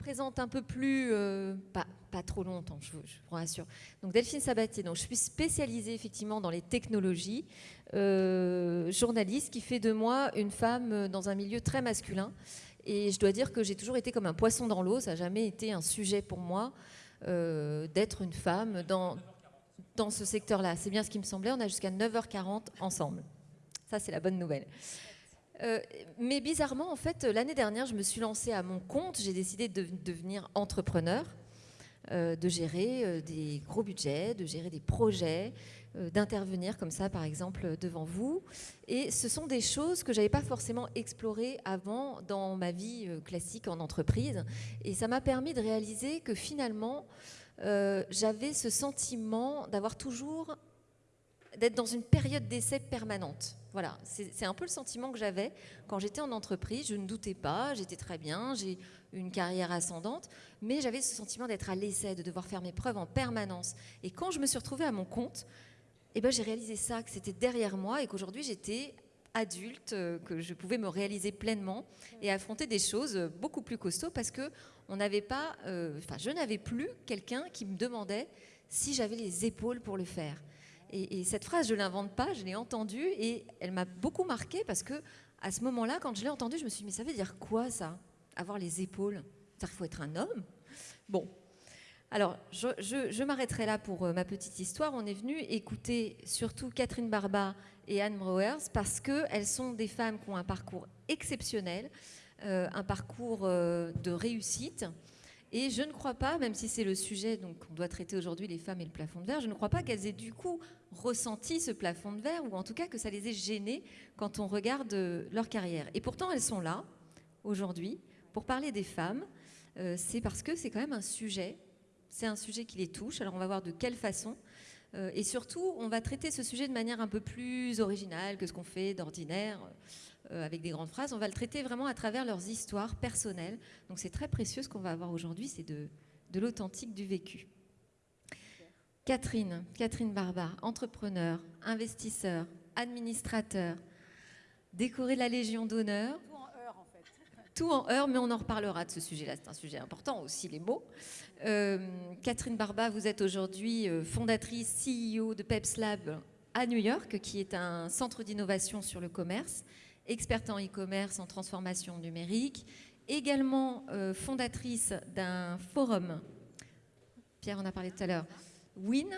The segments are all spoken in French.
présente un peu plus, euh, pas, pas, trop longtemps, je vous, rassure. Donc Delphine Sabatier, donc je suis spécialisée effectivement dans les technologies, euh, journaliste qui fait de moi une femme dans un milieu très masculin. Et je dois dire que j'ai toujours été comme un poisson dans l'eau, ça n'a jamais été un sujet pour moi euh, d'être une femme dans, dans ce secteur-là. C'est bien ce qui me semblait, on a jusqu'à 9h40 ensemble. Ça, c'est la bonne nouvelle. Euh, mais bizarrement, en fait, l'année dernière, je me suis lancée à mon compte. J'ai décidé de devenir entrepreneur, euh, de gérer euh, des gros budgets, de gérer des projets, d'intervenir comme ça, par exemple, devant vous. Et ce sont des choses que j'avais pas forcément explorées avant dans ma vie classique en entreprise. Et ça m'a permis de réaliser que finalement, j'avais ce sentiment d'avoir toujours d'être dans une période d'essai permanente. Voilà, c'est un peu le sentiment que j'avais quand j'étais en entreprise. Je ne doutais pas, j'étais très bien, j'ai une carrière ascendante, mais j'avais ce sentiment d'être à l'essai, de devoir faire mes preuves en permanence. Et quand je me suis retrouvée à mon compte, eh ben, j'ai réalisé ça, que c'était derrière moi et qu'aujourd'hui j'étais adulte, euh, que je pouvais me réaliser pleinement et affronter des choses beaucoup plus costauds parce que on n'avait pas, euh, enfin, je n'avais plus quelqu'un qui me demandait si j'avais les épaules pour le faire. Et, cette phrase, je ne l'invente pas, je l'ai entendue et elle m'a beaucoup marquée parce que à ce moment-là, quand je l'ai entendue, je me suis dit, mais ça veut dire quoi ça Avoir les épaules? C'est-à-dire qu'il faut être un homme? Bon. Alors, je, m'arrêterai là pour euh, ma petite histoire. On est venu écouter surtout Catherine Barba et Anne Browers parce qu'elles sont des femmes qui ont un parcours exceptionnel, euh, un parcours euh, de réussite. Et je ne crois pas, même si c'est le sujet donc on doit traiter aujourd'hui les femmes et le plafond de verre, je ne crois pas qu'elles aient du coup ressenti ce plafond de verre ou en tout cas que ça les ait gênées quand on regarde euh, leur carrière. Et pourtant elles sont là aujourd'hui pour parler des femmes. Euh, c'est parce que c'est quand même un sujet, c'est un sujet qui les touche. Alors on va voir de quelle façon. Euh, et surtout, on va traiter ce sujet de manière un peu plus originale que ce qu'on fait d'ordinaire. Avec des grandes phrases. On va le traiter vraiment à travers leurs histoires personnelles. Donc c'est très précieux ce qu'on va avoir aujourd'hui, c'est de, de l'authentique du vécu. Catherine, Catherine Barba, entrepreneur, investisseur, administrateur, décorée de la Légion d'honneur. Tout en heure en fait. Tout en heure, mais on en reparlera de ce sujet-là. C'est un sujet important aussi, les mots. Euh, Catherine Barba, vous êtes aujourd'hui euh, fondatrice, CEO de PepsLab à New York, qui est un centre d'innovation sur le commerce experte en e-commerce, en transformation numérique, également euh, fondatrice d'un forum, Pierre en a parlé tout à l'heure, WIN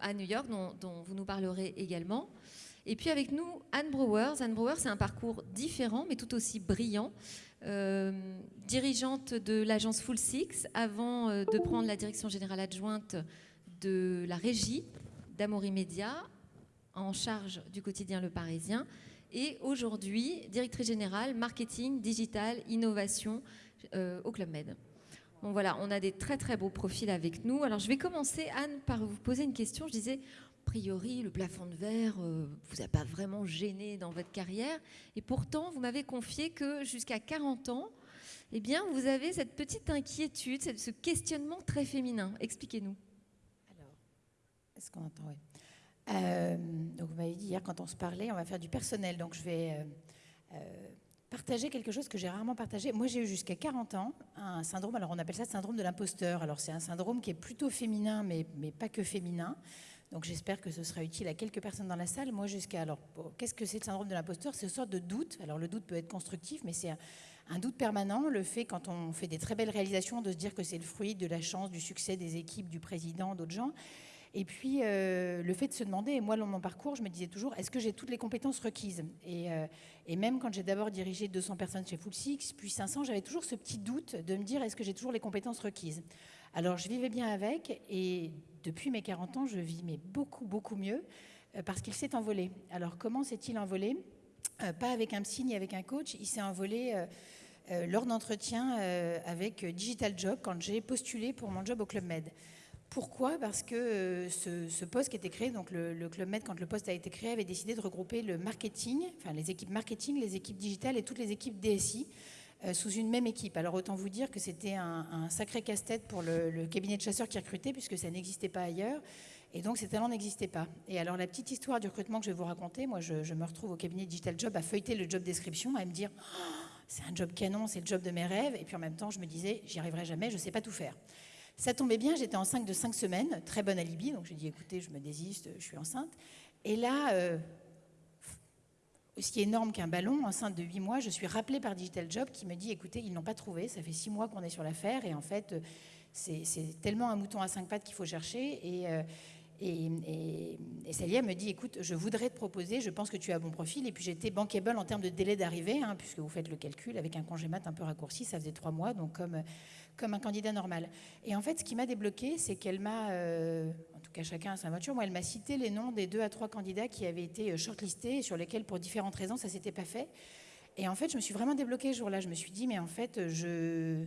à New York, dont, vous nous parlerez également. Et puis avec nous, Anne Brewers. Anne Brewers, c'est un parcours différent, mais tout aussi brillant. Euh, dirigeante de l'agence Full Six, avant euh, de prendre la direction générale adjointe de la régie d'Amaury Média, en charge du quotidien Le Parisien et aujourd'hui directrice générale marketing, digital, innovation euh, au Club Med. Bon voilà, on a des très très beaux profils avec nous. Alors je vais commencer Anne par vous poser une question. Je disais, a priori, le plafond de verre euh, vous a pas vraiment gêné dans votre carrière, et pourtant vous m'avez confié que jusqu'à 40 ans, eh bien vous avez cette petite inquiétude, ce questionnement très féminin. Expliquez-nous. Alors, est-ce qu'on entend? Euh, donc vous m'avez dit hier quand on se parlait, on va faire du personnel. Donc je vais euh, euh, partager quelque chose que j'ai rarement partagé. Moi j'ai eu jusqu'à 40 ans un syndrome, alors on appelle ça syndrome de l'imposteur. Alors c'est un syndrome qui est plutôt féminin, mais, mais pas que féminin. Donc j'espère que ce sera utile à quelques personnes dans la salle. Moi jusqu'à alors, qu'est-ce que c'est le syndrome de l'imposteur? C'est une sorte de doute. Alors le doute peut être constructif, mais c'est un doute permanent, le fait quand on fait des très belles réalisations de se dire que c'est le fruit de la chance, du succès des équipes, du président, d'autres gens. Et puis, euh, le fait de se demander, et moi, dans mon parcours, je me disais toujours, est-ce que j'ai toutes les compétences requises? Euh, et, même quand j'ai d'abord dirigé 200 personnes chez Full Six, puis 500, j'avais toujours ce petit doute de me dire, est-ce que j'ai toujours les compétences requises? Alors, je vivais bien avec, et depuis mes 40 ans, je vis mais beaucoup, beaucoup mieux, euh, parce qu'il s'est envolé. Alors, comment s'est-il envolé? Pas avec un psy ni avec un coach, il s'est envolé... lors d'entretien avec Digital Job quand j'ai postulé pour mon job au Club Med. Pourquoi? Parce que euh, ce, poste qui été créé, donc le, Club Med, quand le poste a été créé, avait décidé de regrouper le marketing, enfin les équipes marketing, les équipes digitales et toutes les équipes DSI euh, sous une même équipe. Alors autant vous dire que c'était un, sacré casse-tête pour le, cabinet de chasseurs qui recrutait, puisque ça n'existait pas ailleurs. Et donc ces talents n'existaient pas. Et alors la petite histoire du recrutement que je vais vous raconter, moi je, me retrouve au cabinet Digital Job à feuilleter le job description, à me dire... Oh, c'est un job canon, c'est le job de mes rêves. Et puis en même temps, je me disais, j'y arriverai jamais, je ne sais pas tout faire. Ça tombait bien, j'étais enceinte de 5 semaines, très bonne alibi, donc j'ai dit, écoutez, je me désiste, je suis enceinte. Et là, euh, aussi énorme qu'un ballon, enceinte de 8 mois, je suis rappelée par Digital Job qui me dit, écoutez, ils n'ont pas trouvé, ça fait 6 mois qu'on est sur l'affaire, et en fait, c'est tellement un mouton à 5 pattes qu'il faut chercher. Et, euh, me dit, écoute, je voudrais te proposer, je pense que tu as bon profil. Et puis j'étais bankable en termes de délai d'arrivée, hein, puisque vous faites le calcul, avec un congé mat un peu raccourci, ça faisait trois mois, donc comme, comme un candidat normal. Et en fait, ce qui m'a débloqué, c'est qu'elle m'a, euh, en tout cas chacun à sa voiture, moi, elle m'a cité les noms des deux à trois candidats qui avaient été euh, shortlistés, sur lesquels, pour différentes raisons, ça s'était pas fait. Et en fait, je me suis vraiment débloquée ce jour-là. Je me suis dit, mais en fait, je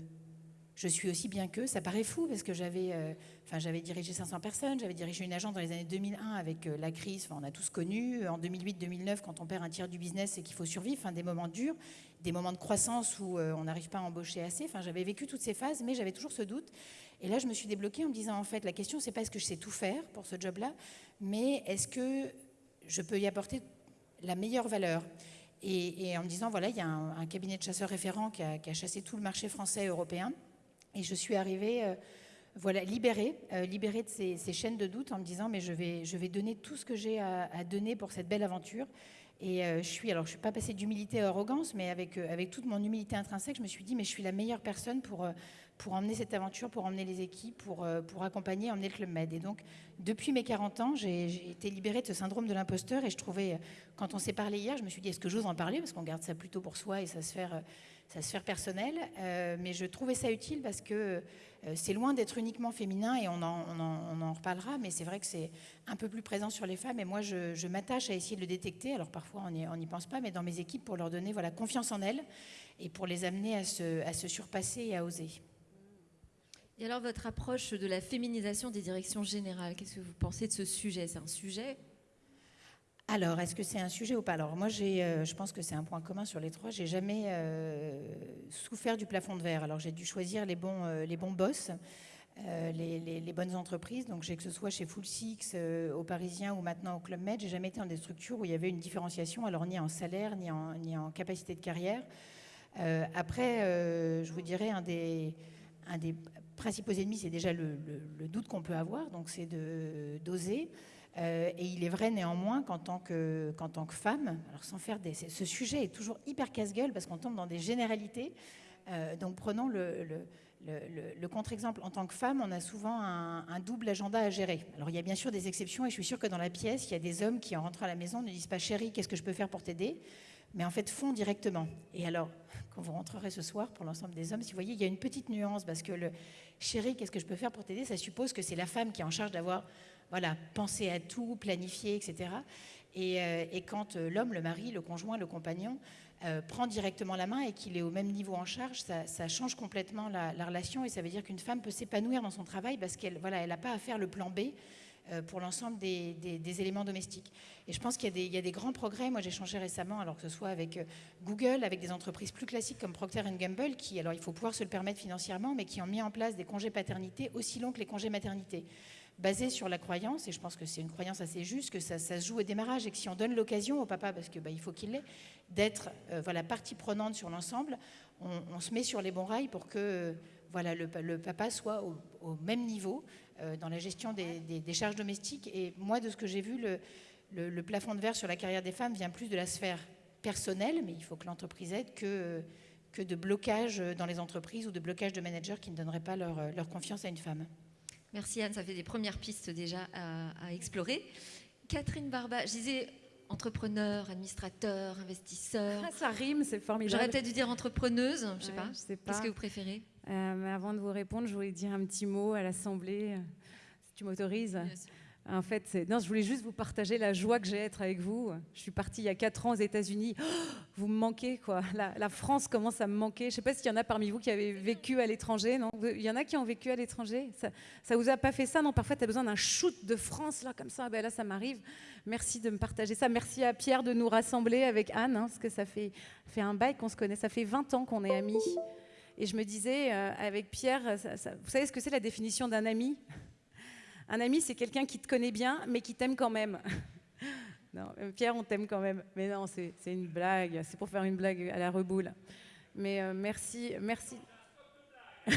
je suis aussi bien qu'eux. Ça paraît fou parce que j'avais, euh, dirigé 500 personnes, j'avais dirigé une agence dans les années 2001 avec euh, la crise. On a tous connu. En 2008-2009, quand on perd un tiers du business, c'est qu'il faut survivre. Des moments durs, des moments de croissance où euh, on n'arrive pas à embaucher assez. J'avais vécu toutes ces phases, mais j'avais toujours ce doute. Et là, je me suis débloquée en me disant, en fait, la question, c'est pas est-ce que je sais tout faire pour ce job-là, mais est-ce que je peux y apporter la meilleure valeur? Et, en me disant, voilà, il y a un, cabinet de chasseurs référents qui a chassé tout le marché français et européen. Et je suis arrivée euh, voilà, libérée, euh, libérée de ces, chaînes de doute en me disant mais je vais, je vais donner tout ce que j'ai à, donner pour cette belle aventure. Et euh, je suis, alors je suis pas passée d'humilité à arrogance, mais avec, avec toute mon humilité intrinsèque, je me suis dit mais je suis la meilleure personne pour, pour emmener cette aventure, pour emmener les équipes, pour, pour accompagner, emmener le Club Med. Et donc depuis mes 40 ans, j'ai été libérée de ce syndrome de l'imposteur et je trouvais, quand on s'est parlé hier, je me suis dit est-ce que j'ose en parler? Parce qu'on garde ça plutôt pour soi et ça se faire sa sphère personnelle, euh, mais je trouvais ça utile parce que euh, c'est loin d'être uniquement féminin et on en, on en, reparlera, mais c'est vrai que c'est un peu plus présent sur les femmes et moi je, m'attache à essayer de le détecter. Alors parfois on n'y pense pas, mais dans mes équipes pour leur donner voilà, confiance en elles et pour les amener à se, à se surpasser et à oser. Et alors votre approche de la féminisation des directions générales, qu'est-ce que vous pensez de ce sujet? C'est un sujet alors, est-ce que c'est un sujet ou pas? Alors, moi, euh, je pense que c'est un point commun sur les trois. J'ai jamais euh, souffert du plafond de verre. Alors, j'ai dû choisir les bons, euh, les bons boss, les, bonnes entreprises. Donc, que ce soit chez Full Six, au Parisien ou maintenant au Club Med, j'ai jamais été dans des structures où il y avait une différenciation, alors ni en salaire ni en, ni en capacité de carrière. après, je vous dirais un des, un des principaux ennemis, c'est déjà le, le doute qu'on peut avoir. Donc, c'est d'oser. Euh, et il est vrai néanmoins qu'en tant que, femme, alors sans faire ce sujet est toujours hyper casse-gueule parce qu'on tombe dans des généralités. Euh, donc prenons le, le, contre-exemple. En tant que femme, on a souvent un, double agenda à gérer. Alors il y a bien sûr des exceptions et je suis sûre que dans la pièce, il y a des hommes qui en rentrant à la maison ne disent pas chérie, qu'est-ce que je peux faire pour t'aider? mais en fait font directement. Et alors, quand vous rentrerez ce soir, pour l'ensemble des hommes, si vous voyez, il y a une petite nuance, parce que le chérie, qu'est-ce que je peux faire pour t'aider, ça suppose que c'est la femme qui est en charge d'avoir voilà, penser à tout, planifier, etc. Euh, et, quand euh, l'homme, le mari, le conjoint, le compagnon euh, prend directement la main et qu'il est au même niveau en charge, ça, change complètement la, relation et ça veut dire qu'une femme peut s'épanouir dans son travail parce qu'elle voilà, elle n'a pas à faire le plan B pour l'ensemble des, éléments domestiques. Et je pense qu'il y, a des grands progrès. Moi, j'ai changé récemment, alors que ce soit avec Google, avec des entreprises plus classiques comme Procter Gamble, qui, alors il faut pouvoir se le permettre financièrement, mais qui ont mis en place des congés paternité aussi longs que les congés maternité basé sur la croyance, et je pense que c'est une croyance assez juste, que ça, se joue au démarrage et que si on donne l'occasion au papa, parce qu'il bah, faut qu'il l'ait, d'être euh, voilà, partie prenante sur l'ensemble, on, se met sur les bons rails pour que le, papa soit au, même niveau euh, dans la gestion des, charges domestiques. Et moi, de ce que j'ai vu, le, plafond de verre sur la carrière des femmes vient plus de la sphère personnelle, mais il faut que l'entreprise aide, que, de blocage dans les entreprises ou de blocage de managers qui ne donneraient pas leur confiance à une femme. Merci Anne, ça fait des premières pistes déjà à, explorer. Catherine Barba, je disais entrepreneur, administrateur, investisseur. Ah, ça rime, c'est formidable. J'aurais peut-être dû dire entrepreneuse, je sais pas. Qu'est-ce que vous préférez? Euh, mais Avant de vous répondre, je voulais dire un petit mot à l'Assemblée, si tu m'autorises. En fait, non, je voulais juste vous partager la joie que j'ai d'être avec vous. Je suis partie il y a 4 ans aux États-Unis. Oh, vous me manquez, quoi. La, France commence à me manquer. Je ne sais pas s'il y en a parmi vous qui avez vécu à l'étranger. Non? Il y en a qui ont vécu à l'étranger? Ça, ça vous a pas fait ça? Non, parfois, tu as besoin d'un shoot de France, là, comme ça. Ben là, ça m'arrive. Merci de me partager ça. Merci à Pierre de nous rassembler avec Anne, hein, parce que ça fait, fait un bail qu'on se connaît. Ça fait 20 ans qu'on est amis. Et je me disais, euh, avec Pierre, vous savez ce que c'est la définition d'un ami? Un ami, c'est quelqu'un qui te connaît bien, mais qui t'aime quand même. non, Pierre, on t'aime quand même. Mais non, c'est une blague. C'est pour faire une blague à la reboule. Mais euh, merci, merci.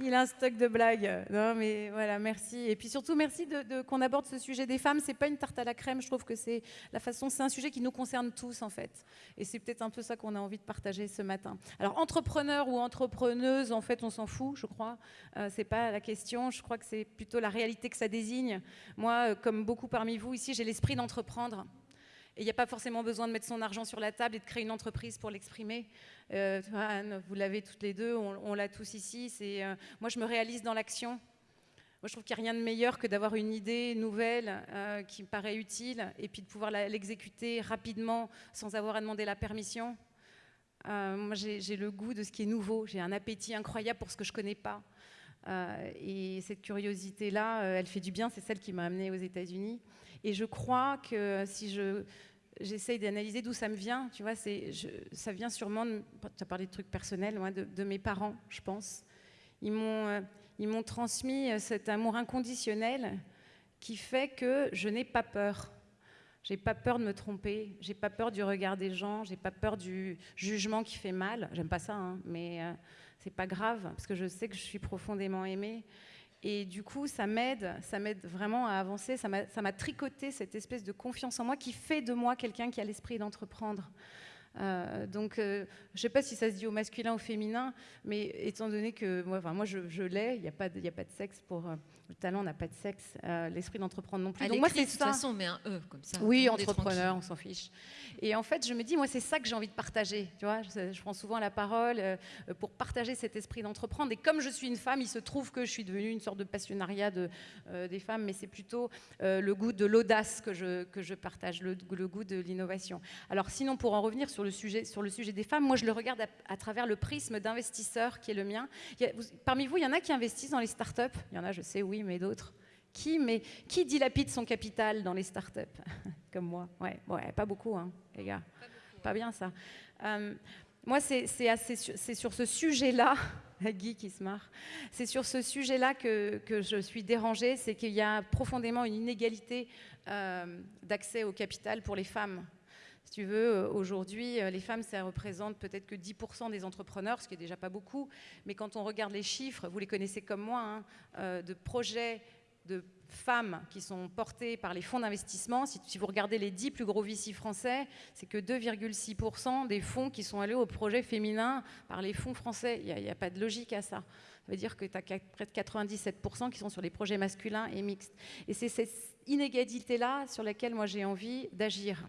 Il a un stock de blagues. Non, mais voilà, merci. Et puis surtout, merci de, qu'on aborde ce sujet des femmes. C'est pas une tarte à la crème. Je trouve que c'est la façon. C'est un sujet qui nous concerne tous en fait. Et c'est peut-être un peu ça qu'on a envie de partager ce matin. Alors, entrepreneur ou entrepreneuse, en fait, on s'en fout, je crois. Euh, c'est pas la question. Je crois que c'est plutôt la réalité que ça désigne. Moi, euh, comme beaucoup parmi vous ici, j'ai l'esprit d'entreprendre. Et il n'y a pas forcément besoin de mettre son argent sur la table et de créer une entreprise pour l'exprimer. Euh, vous l'avez toutes les deux, on, l'a tous ici. Euh, moi, je me réalise dans l'action. Moi, je trouve qu'il n'y a rien de meilleur que d'avoir une idée nouvelle euh, qui me paraît utile et puis de pouvoir l'exécuter rapidement sans avoir à demander la permission. moi, j'ai le goût de ce qui est nouveau. J'ai un appétit incroyable pour ce que je ne connais pas. et cette curiosité-là, elle fait du bien. C'est celle qui m'a amenée aux États-Unis. Et je crois que si je j'essaye d'analyser d'où ça me vient, tu vois, ça vient sûrement, tu as parlé de trucs personnels, de, de, mes parents, je pense. Ils m'ont, euh, ils m'ont transmis euh, cet amour inconditionnel qui fait que je n'ai pas peur. J'ai pas peur de me tromper, j'ai pas peur du regard des gens, j'ai pas peur du jugement qui fait mal. J'aime pas ça, hein, mais euh, c'est pas grave parce que je sais que je suis profondément aimée. Et du coup, ça m'aide, ça m'aide vraiment à avancer. Ça m'a tricoté cette espèce de confiance en moi qui fait de moi quelqu'un qui a l'esprit d'entreprendre. Euh, donc, euh, je ne sais pas si ça se dit au masculin ou au féminin, mais étant donné que moi, enfin, moi je, l'ai, il n'y a, pas de, a pas de sexe pour, euh, le talent n'a pas de sexe, euh, l'esprit d'entreprendre non plus. Donc moi, c'est de toute façon, on met un E comme ça. Oui, entrepreneur, on s'en fiche. Et en fait, je me dis, moi, c'est ça que j'ai envie de partager. Tu vois, je, prends souvent la parole euh, pour partager cet esprit d'entreprendre. Et comme je suis une femme, il se trouve que je suis devenue une sorte de passionnariat de, euh, des femmes, mais c'est plutôt le goût de l'audace que je, que je partage, le, goût de l'innovation. Alors, sinon, pour en revenir sur le sujet, sur le sujet des femmes, moi, je le regarde à, travers le prisme d'investisseur qui est le mien. parmi vous, il y en a qui investissent dans les startups? Il y en a, je sais, oui mais d'autres qui, mais, qui dilapide son capital dans les startups Comme moi. Ouais, ouais, pas beaucoup, hein, les gars. Pas, bien ça. Euh, moi, c'est sur ce sujet-là, Guy qui se marre, c'est sur ce sujet-là que, que, je suis dérangée, c'est qu'il y a profondément une inégalité euh, d'accès au capital pour les femmes. Si tu veux, euh, aujourd'hui, les femmes, ça représente peut-être que 10% des entrepreneurs, ce qui est déjà pas beaucoup, mais quand on regarde les chiffres, vous les connaissez comme moi, hein, de projets de femmes qui sont portées par les fonds d'investissement. Si, vous regardez les 10 plus gros VC français, c'est que 2,6% des fonds qui sont allés aux projets féminins par les fonds français. Il n'y a, pas de logique à ça. Ça veut dire que tu as près de 97% qui sont sur les projets masculins et mixtes. Et c'est cette inégalité-là sur laquelle moi j'ai envie d'agir.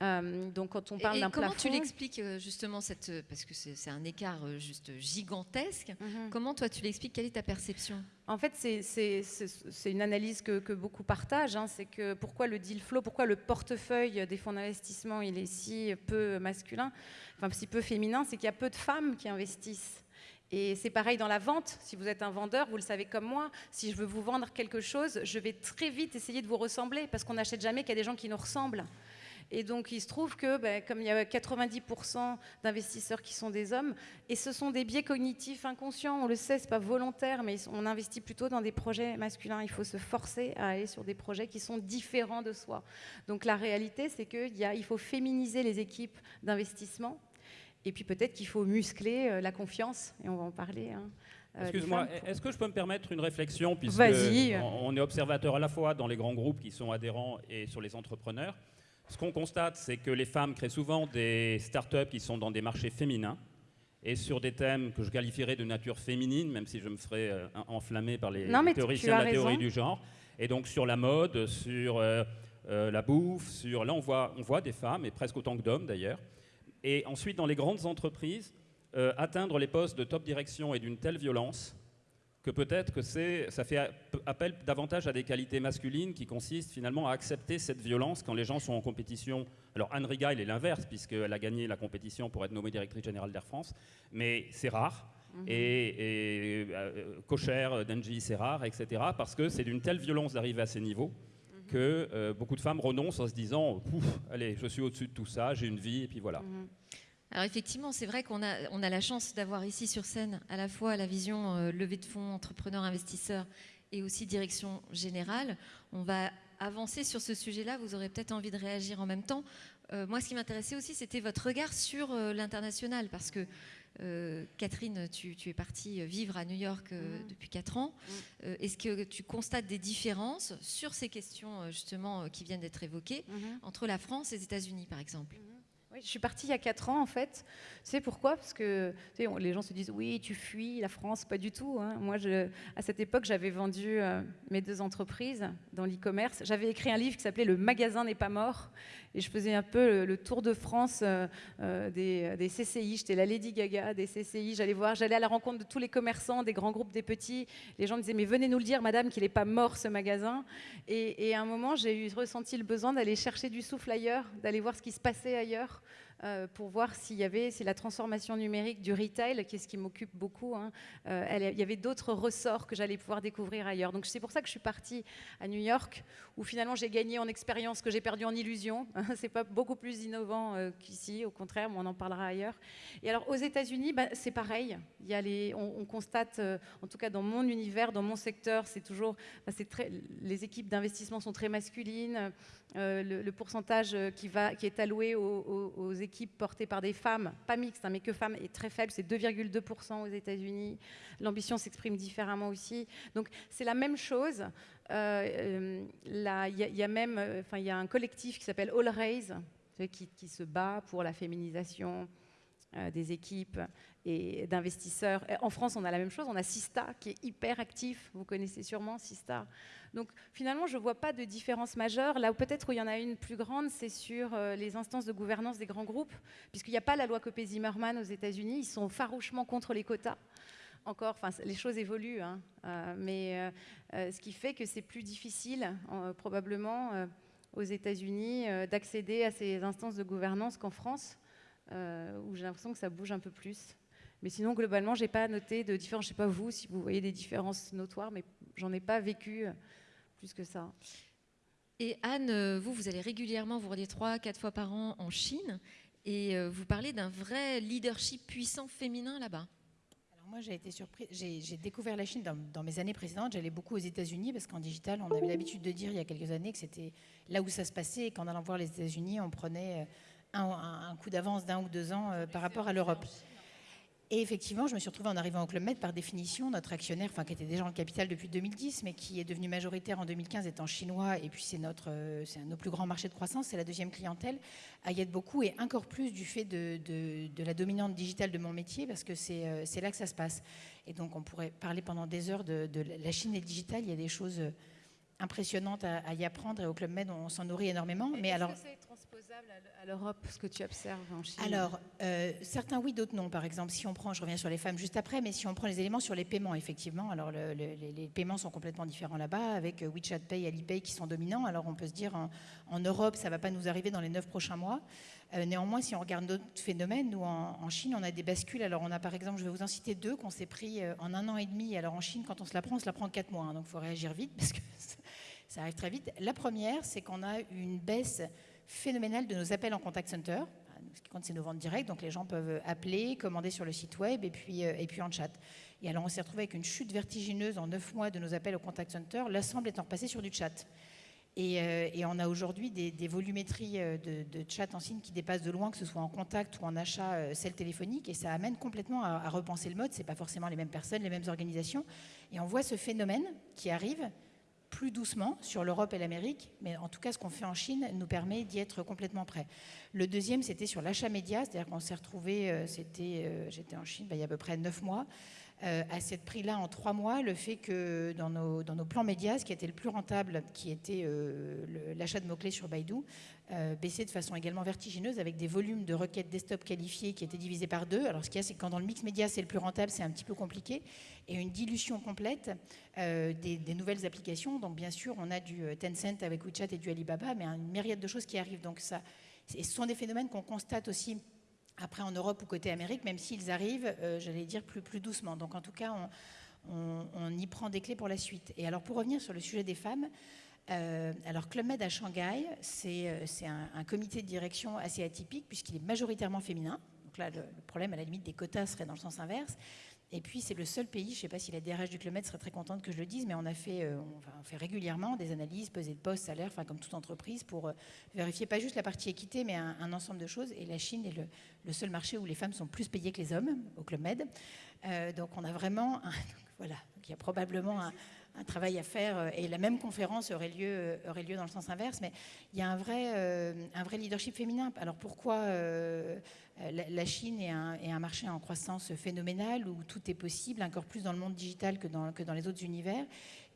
Euh, donc quand on parle d'un plafond... Comment tu l'expliques euh, justement, cette, euh, parce que c'est un écart juste gigantesque, mhm. comment toi tu l'expliques? Quelle est ta perception? En fait, c'est une analyse que, que beaucoup partagent, hein, c'est que pourquoi le deal flow, pourquoi le portefeuille des fonds d'investissement il est si peu masculin, enfin si peu féminin, c'est qu'il y a peu de femmes qui investissent. Et c'est pareil dans la vente. Si vous êtes un vendeur, vous le savez comme moi, si je veux vous vendre quelque chose, je vais très vite essayer de vous ressembler parce qu'on n'achète jamais qu'il y a des gens qui nous ressemblent. Et donc, il se trouve que, ben, comme il y a 90% d'investisseurs qui sont des hommes, et ce sont des biais cognitifs inconscients, on le sait, c'est pas volontaire, mais on investit plutôt dans des projets masculins. Il faut se forcer à aller sur des projets qui sont différents de soi. Donc, la réalité, c'est qu'il il faut féminiser les équipes d'investissement. Et puis peut-être qu'il faut muscler euh, la confiance, et on va en parler. Hein, euh, Excuse-moi, est-ce que je peux me permettre une réflexion puisque on est observateur à la fois dans les grands groupes qui sont adhérents et sur les entrepreneurs? Ce qu'on constate, c'est que les femmes créent souvent des startups qui sont dans des marchés féminins et sur des thèmes que je qualifierais de nature féminine, même si je me ferais euh, enflammer par les, théoriciens de la théorie du genre. Et donc sur la mode, sur euh, euh, la bouffe, sur là on voit, on voit des femmes, et presque autant que d'hommes d'ailleurs. Et ensuite dans les grandes entreprises, atteindre les postes de top direction et d'une telle violence que peut-être que ça fait appel davantage à des qualités masculines qui consistent finalement à accepter cette violence quand les gens sont en compétition. Alors Anne Riga, il est l'inverse, puisqu'elle a gagné la compétition pour être nommée directrice générale d'Air France, mais c'est rare. Mhm. Et, Cocher, euh, Denji, c'est rare, etc. Parce que c'est d'une telle violence d'arriver à ces niveaux mhm. que euh, beaucoup de femmes renoncent en se disant Allez, je suis au-dessus de tout ça, j'ai une vie, et puis voilà. Mhm. Alors effectivement, c'est vrai qu'on a, on a la chance d'avoir ici sur scène à la fois la vision euh, levée de fonds, entrepreneur, investisseur et aussi direction générale. On va avancer sur ce sujet-là, vous aurez peut-être envie de réagir en même temps. moi, ce qui m'intéressait aussi, c'était votre regard sur l'international, parce que Catherine, tu, es partie vivre à New York mm-hmm. depuis 4 ans. Mm. Est-ce que tu constates des différences sur ces questions justement qui viennent d'être évoquées mm-hmm. entre la France et les États-Unis, par exemple? Mm-hmm. Je suis partie il y a 4 ans en fait. C'est pourquoi? Parce que les gens se disent oui, tu fuis la France, pas du tout. Hein. Moi, à cette époque, j'avais vendu euh, mes deux entreprises dans l'e-commerce. J'avais écrit un livre qui s'appelait Le magasin n'est pas mort. Et je faisais un peu le, tour de France euh, euh, des, CCI. J'étais la Lady Gaga des CCI. J'allais voir, j'allais à la rencontre de tous les commerçants, des grands groupes, des petits. Les gens me disaient mais venez nous le dire, madame, qu'il n'est pas mort ce magasin. Et, et à un moment, j'ai ressenti le besoin d'aller chercher du souffle ailleurs, d'aller voir ce qui se passait ailleurs. Euh, pour voir s'il y avait, c'est la transformation numérique du retail, qui est ce qui m'occupe beaucoup. Hein. Euh, il y avait d'autres ressorts que j'allais pouvoir découvrir ailleurs. Donc c'est pour ça que je suis partie à New York, où finalement j'ai gagné en expérience que j'ai perdu en illusion. c'est pas beaucoup plus innovant euh, qu'ici, au contraire, mais on en parlera ailleurs. Et alors aux États-Unis, bah, c'est pareil. Il y a les, on, constate, en tout cas dans mon univers, dans mon secteur, c'est toujours, bah, c'est très, les équipes d'investissement sont très masculines. le, pourcentage qui, va, qui est alloué aux, aux, aux équipe portée par des femmes, pas mixtes, hein, mais que femmes, est très faible, c'est 2,2% aux États-Unis. L'ambition s'exprime différemment aussi. Donc c'est la même chose. Euh, euh, il y, a même, euh, enfin il y a un collectif qui s'appelle All Raise qui, se bat pour la féminisation des équipes et d'investisseurs. En France, on a la même chose. On a Sista qui est hyper actif. Vous connaissez sûrement Sista. Donc finalement, je ne vois pas de différence majeure. Là peut-être où il y en a une plus grande, c'est sur euh, les instances de gouvernance des grands groupes, puisqu'il n'y a pas la loi Copé-Zimmermann aux États-Unis. Ils sont farouchement contre les quotas. Encore, enfin, les choses évoluent, hein. euh, mais euh, ce qui fait que c'est plus difficile, probablement, aux États-Unis, d'accéder à ces instances de gouvernance qu'en France, où j'ai l'impression que ça bouge un peu plus. Mais sinon, globalement, je n'ai pas noté de différence. Je ne sais pas vous si vous voyez des différences notoires, mais j'en ai pas vécu plus que ça. Et Anne, euh, vous, vous allez régulièrement, vous rendez trois, quatre fois par an en Chine, et euh, vous parlez d'un vrai leadership puissant féminin là-bas. Alors moi, j'ai été surprise. J'ai découvert la Chine dans, mes années précédentes. J'allais beaucoup aux États-Unis parce qu'en digital, on avait l'habitude de dire il y a quelques années que c'était là où ça se passait et qu'en allant voir les États-Unis, on prenait euh, un, un coup d'avance d'un ou deux ans par rapport à l'Europe. Et effectivement, je me suis retrouvée en arrivant au Club Med, par définition, notre actionnaire, enfin qui était déjà en capital depuis 2010, mais qui est devenu majoritaire en 2015 étant chinois, et puis c'est notre, euh, c'est un de nos plus grands marchés de croissance, c'est la deuxième clientèle, y aide beaucoup, et encore plus du fait de, de, la dominante digitale de mon métier, parce que c'est, euh, c'est là que ça se passe. Et donc on pourrait parler pendant des heures de, la Chine et le digital, il y a des choses impressionnantes à, y apprendre, et au Club Med, on, s'en nourrit énormément. mais alors à l'Europe, ce que tu observes en Chine? Alors, euh, certains oui, d'autres non. Par exemple, si on prend, je reviens sur les femmes juste après, mais si on prend les éléments sur les paiements, effectivement, alors les, paiements sont complètement différents là-bas, avec euh, WeChat Pay, Alipay qui sont dominants. Alors on peut se dire, en, Europe, ça ne va pas nous arriver dans les neuf prochains mois. Euh, néanmoins, si on regarde d'autres phénomènes, nous, en, Chine, on a des bascules. Alors on a par exemple, je vais vous en citer deux, qu'on s'est pris en un an et demi. Alors en Chine, quand on se la prend, on se la prend en quatre mois. Hein, donc il faut réagir vite, parce que ça arrive très vite. La première, c'est qu'on a une baisse phénoménal de nos appels en contact center. Ce qui compte, c'est nos ventes directes. Donc, les gens peuvent appeler, commander sur le site web et puis, euh, et puis en chat. Et alors, on s'est retrouvé avec une chute vertigineuse en neuf mois de nos appels au contact center, l'ensemble étant passé sur du chat. Et, euh, et on a aujourd'hui des, volumétries euh, de, chat en signe qui dépassent de loin, que ce soit en contact ou en achat celle téléphonique. Et ça amène complètement à, à repenser le mode. Ce pas forcément les mêmes personnes, les mêmes organisations. Et on voit ce phénomène qui arrive plus doucement sur l'Europe et l'Amérique, mais en tout cas, ce qu'on fait en Chine nous permet d'y être complètement prêt. Le deuxième, c'était sur l'achat média, c'est-à-dire qu'on s'est retrouvé, euh, c'était, euh, j'étais en Chine bah, il y a à peu près neuf mois, euh, à ce prix-là en trois mois, le fait que dans nos, plans médias, ce qui était le plus rentable, qui était l'achat de mots-clés sur Baidu, euh, baissait de façon également vertigineuse avec des volumes de requêtes desktop qualifiées qui étaient divisés par deux. Alors ce qu'il y a, c'est que quand dans le mix média c'est le plus rentable, c'est un petit peu compliqué. Et une dilution complète euh, des, nouvelles applications. Donc bien sûr, on a du euh, Tencent avec WeChat et du Alibaba, mais une myriade de choses qui arrivent. Donc ça, ce sont des phénomènes qu'on constate aussi après en Europe ou côté Amérique, même s'ils arrivent, j'allais dire, plus, plus doucement. Donc en tout cas, on, on, y prend des clés pour la suite. Et alors pour revenir sur le sujet des femmes, euh, alors Club Med à Shanghai, c'est euh, un, comité de direction assez atypique puisqu'il est majoritairement féminin. Donc là, le, problème à la limite des quotas serait dans le sens inverse. Et puis, c'est le seul pays, je ne sais pas si la DRH du Club serait très contente que je le dise, mais on a fait, euh, régulièrement des analyses, pesées de poste, salaire, enfin, comme toute entreprise, pour vérifier pas juste la partie équité, mais un, ensemble de choses. Et la Chine est le, seul marché où les femmes sont plus payées que les hommes, au Club Med. Donc, on a vraiment. Voilà, il y a probablement un, travail à faire et la même conférence aurait lieu, aurait lieu dans le sens inverse, mais il y a un vrai, un vrai leadership féminin. Alors pourquoi euh, la Chine est un, marché en croissance phénoménale où tout est possible, encore plus dans le monde digital que dans, que dans les autres univers.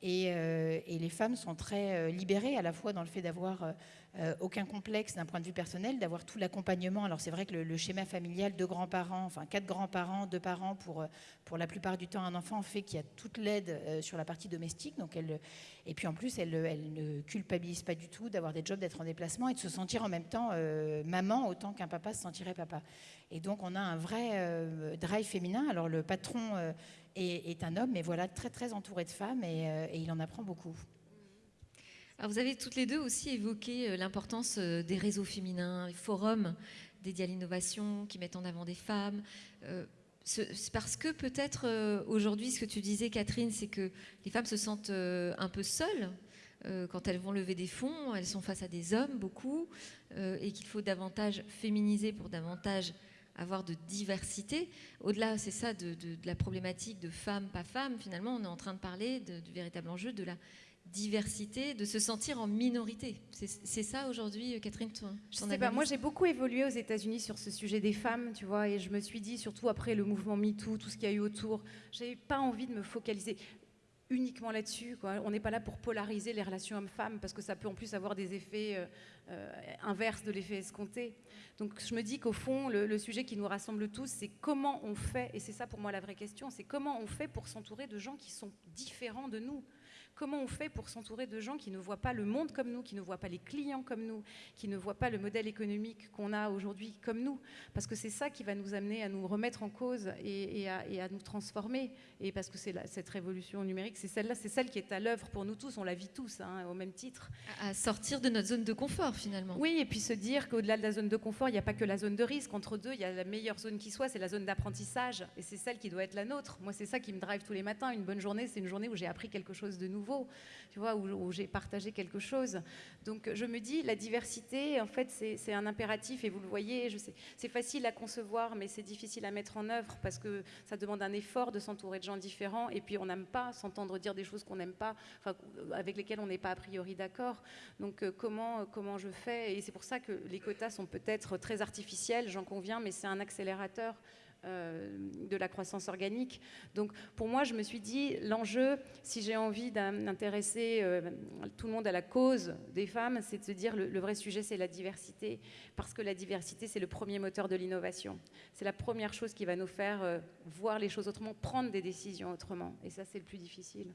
Et, euh, les femmes sont très euh, libérées à la fois dans le fait d'avoir aucun complexe d'un point de vue personnel, d'avoir tout l'accompagnement. Alors c'est vrai que le, schéma familial, deux grands-parents, enfin quatre grands-parents, deux parents pour, pour la plupart du temps un enfant fait qu'il y a toute l'aide sur la partie domestique. Donc elle, et puis en plus, elle, elle ne culpabilise pas du tout d'avoir des jobs, d'être en déplacement et de se sentir en même temps maman autant qu'un papa se sentirait papa. Et donc on a un vrai euh, drive féminin. Alors le patron euh, est, un homme, mais voilà, très très entouré de femmes et, euh, il en apprend beaucoup. Alors vous avez toutes les deux aussi évoqué l'importance des réseaux féminins, les forums dédiés à l'innovation qui mettent en avant des femmes. C'est parce que peut-être aujourd'hui, ce que tu disais, Catherine, c'est que les femmes se sentent un peu seules quand elles vont lever des fonds, elles sont face à des hommes beaucoup, et qu'il faut davantage féminiser pour davantage avoir de diversité. Au-delà, c'est ça, de, la problématique de femmes, pas femmes, finalement, on est en train de parler du véritable enjeu de la diversité, de se sentir en minorité. C'est ça aujourd'hui, Catherine Je sais pas, Moi, j'ai beaucoup évolué aux États-Unis sur ce sujet des femmes, tu vois, et je me suis dit, surtout après le mouvement MeToo, tout ce qu'il y a eu autour, j'avais pas envie de me focaliser uniquement là-dessus. On n'est pas là pour polariser les relations hommes-femmes parce que ça peut en plus avoir des effets euh, euh, inverse de l'effet escompté. Donc je me dis qu'au fond, le, sujet qui nous rassemble tous, c'est comment on fait, et c'est ça pour moi la vraie question, c'est comment on fait pour s'entourer de gens qui sont différents de nous. Comment on fait pour s'entourer de gens qui ne voient pas le monde comme nous, qui ne voient pas les clients comme nous, qui ne voient pas le modèle économique qu'on a aujourd'hui comme nous? Parce que c'est ça qui va nous amener à nous remettre en cause et, à, nous transformer. Et parce que c'est cette révolution numérique, c'est celle-là, c'est celle qui est à l'œuvre pour nous tous, on la vit tous, hein, au même titre. À sortir de notre zone de confort finalement. Oui, et puis se dire qu'au-delà de la zone de confort, il n'y a pas que la zone de risque. Entre deux, il y a la meilleure zone qui soit, c'est la zone d'apprentissage. Et c'est celle qui doit être la nôtre. Moi, c'est ça qui me drive tous les matins. Une bonne journée, c'est une journée où j'ai appris quelque chose de nouveau tu vois, où, j'ai partagé quelque chose. Donc je me dis, la diversité, en fait, c'est un impératif, et vous le voyez, c'est facile à concevoir, mais c'est difficile à mettre en œuvre parce que ça demande un effort de s'entourer de gens différents, et puis on n'aime pas s'entendre dire des choses qu'on n'aime pas, avec lesquelles on n'est pas a priori d'accord. Donc euh, comment, comment je fais? Et c'est pour ça que les quotas sont peut-être très artificiels, j'en conviens, mais c'est un accélérateur euh, de la croissance organique. Donc pour moi, je me suis dit, l'enjeu, si j'ai envie d'intéresser euh, tout le monde à la cause des femmes, c'est de se dire, le, vrai sujet, c'est la diversité, parce que la diversité, c'est le premier moteur de l'innovation. C'est la première chose qui va nous faire euh, voir les choses autrement, prendre des décisions autrement. Et ça, c'est le plus difficile.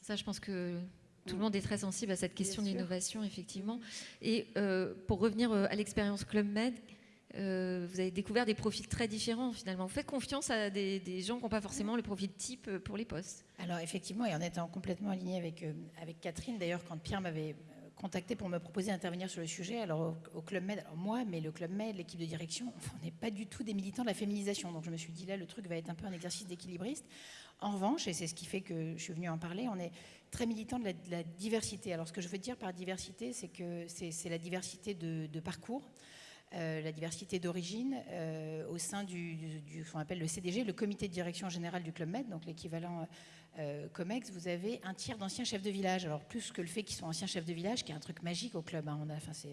Ça, je pense que tout le monde est très sensible à cette question d'innovation, effectivement. Et pour revenir à l'expérience Club Med, euh, vous avez découvert des profils très différents finalement. Vous faites confiance à des, gens qui n'ont pas forcément le profil type euh, pour les postes. Alors effectivement, et en étant complètement aligné avec, euh, avec Catherine, d'ailleurs quand Pierre m'avait contacté pour me proposer d'intervenir sur le sujet, alors au, Club Med, alors moi, mais le Club Med, l'équipe de direction, on n'est pas du tout des militants de la féminisation. Donc je me suis dit là, le truc va être un peu un exercice d'équilibriste. En revanche, et c'est ce qui fait que je suis venue en parler, on est très militant de la, diversité. Alors ce que je veux dire par diversité, c'est que c'est la diversité de parcours. Euh, la diversité d'origine euh, au sein du, ce qu'on appelle le CDG, le comité de direction générale du Club Med, donc l'équivalent euh, COMEX, vous avez un tiers d'anciens chefs de village. Alors plus que le fait qu'ils soient anciens chefs de village, qui est un truc magique au club, hein. on a, enfin, ce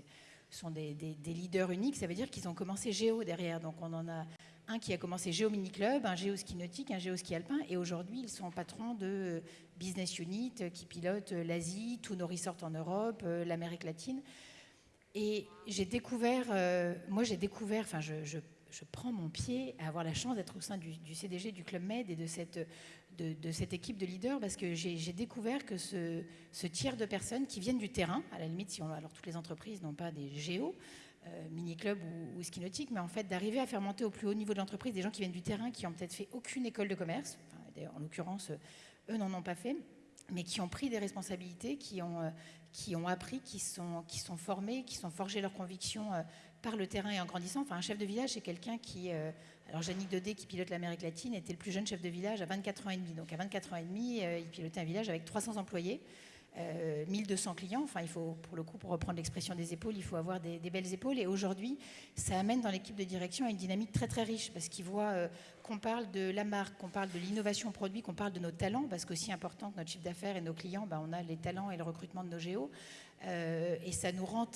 sont des, leaders uniques, ça veut dire qu'ils ont commencé Géo derrière. Donc on en a un qui a commencé Géo Mini Club, un Géo Ski Nautique, un Géo Ski Alpin, et aujourd'hui ils sont patrons de business unit qui pilotent l'Asie, tous nos resorts en Europe, l'Amérique latine. Et j'ai découvert, euh, moi j'ai découvert, enfin je, prends mon pied à avoir la chance d'être au sein du, CDG du Club Med et de cette, de, cette équipe de leaders parce que j'ai découvert que ce, tiers de personnes qui viennent du terrain, à la limite, si on, alors toutes les entreprises n'ont pas des géos, euh, mini-club ou, ski nautique, mais en fait d'arriver à faire monter au plus haut niveau de l'entreprise des gens qui viennent du terrain, qui ont peut-être fait aucune école de commerce, en l'occurrence, eux n'en ont pas fait, mais qui ont pris des responsabilités, qui ont, qui ont appris, qui sont, formés, qui sont forgés leurs convictions par le terrain et en grandissant. Enfin, un chef de village, c'est quelqu'un qui... alors, Jannick Dodé, qui pilote l'Amérique latine, était le plus jeune chef de village à 24 ans et demi. Donc, à 24 ans et demi, il pilotait un village avec 300 employés. 1200 euh, clients. Enfin, il faut, pour le coup, pour reprendre l'expression des épaules, il faut avoir des, belles épaules. Et aujourd'hui, ça amène dans l'équipe de direction une dynamique très très riche parce qu'ils voient euh, qu'on parle de la marque, qu'on parle de l'innovation produit, qu'on parle de nos talents, parce qu'aussi important que notre chiffre d'affaires et nos clients, ben, on a les talents et le recrutement de nos géos. Euh, et ça nous rend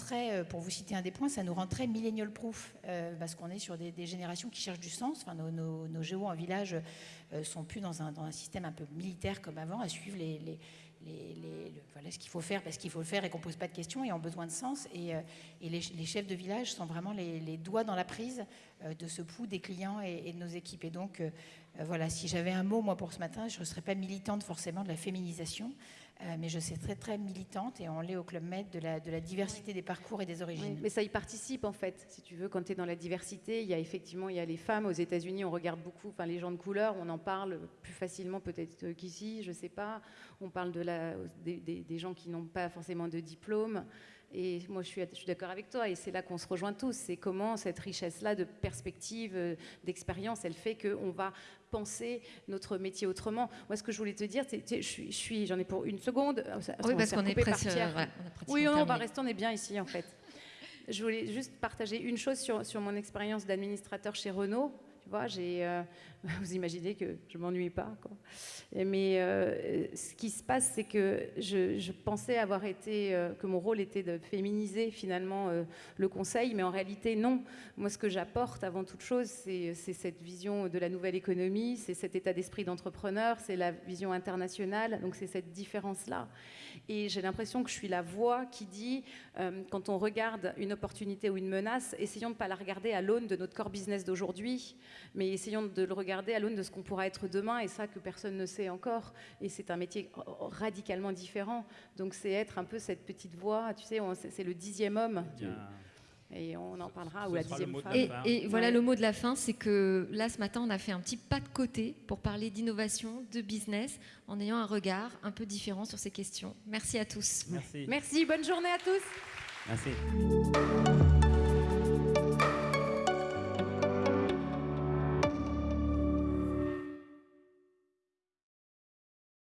pour vous citer un des points, ça nous rend très millennial proof, parce qu'on est sur des, générations qui cherchent du sens. Enfin, nos, géos en village sont plus dans un, système un peu militaire comme avant, à suivre les voilà ce qu'il faut faire parce qu'il faut le faire et qu'on ne pose pas de questions et ont besoin de sens. Et, euh, les, chefs de village sont vraiment les, doigts dans la prise euh, de ce pouls des clients et, de nos équipes. Et donc, euh, voilà, si j'avais un mot, moi, pour ce matin, je ne serais pas militante forcément de la féminisation. Euh, mais je suis très très militante et on l'est au Club Med de la, de la diversité des parcours et des origines. mais ça y participe en fait, si tu veux, quand tu es dans la diversité, il y a effectivement il y a les femmes aux États-Unis, on regarde beaucoup, enfin les gens de couleur, on en parle plus facilement peut-être qu'ici, je sais pas. On parle de la, des, des gens qui n'ont pas forcément de diplôme. Et moi, je suis, je suis d'accord avec toi, et c'est là qu'on se rejoint tous. C'est comment cette richesse-là de perspective, euh, d'expérience, elle fait qu'on va penser notre métier autrement. Moi, ce que je voulais te dire, je suis, j'en ai pour une seconde. oui, parce qu'on est presque. oui, on va rester, on est bien ici en fait. Je voulais juste partager une chose sur, sur mon expérience d'administrateur chez Renault. Tu vois, j'ai, euh, vous imaginez que je m'ennuie pas. Quoi. Mais euh, ce qui se passe, c'est que je, pensais avoir été, euh, que mon rôle était de féminiser finalement le conseil, mais en réalité non. Moi, ce que j'apporte avant toute chose, c'est, cette vision de la nouvelle économie, c'est cet état d'esprit d'entrepreneur, c'est la vision internationale. Donc c'est cette différence-là. Et j'ai l'impression que je suis la voix qui dit, quand on regarde une opportunité ou une menace, essayons de ne pas la regarder à l'aune de notre core business d'aujourd'hui, mais essayons de le regarder à l'aune de ce qu'on pourra être demain, et ça que personne ne sait encore. Et c'est un métier radicalement différent. Donc c'est être un peu cette petite voix, tu sais, c'est le dixième homme. Et on en parlera, ou la dixième femme. Et, voilà le mot de la fin, c'est que là, ce matin, on a fait un petit pas de côté pour parler d'innovation, de business, en ayant un regard un peu différent sur ces questions. Merci à tous. Merci. Merci, bonne journée à tous. Merci.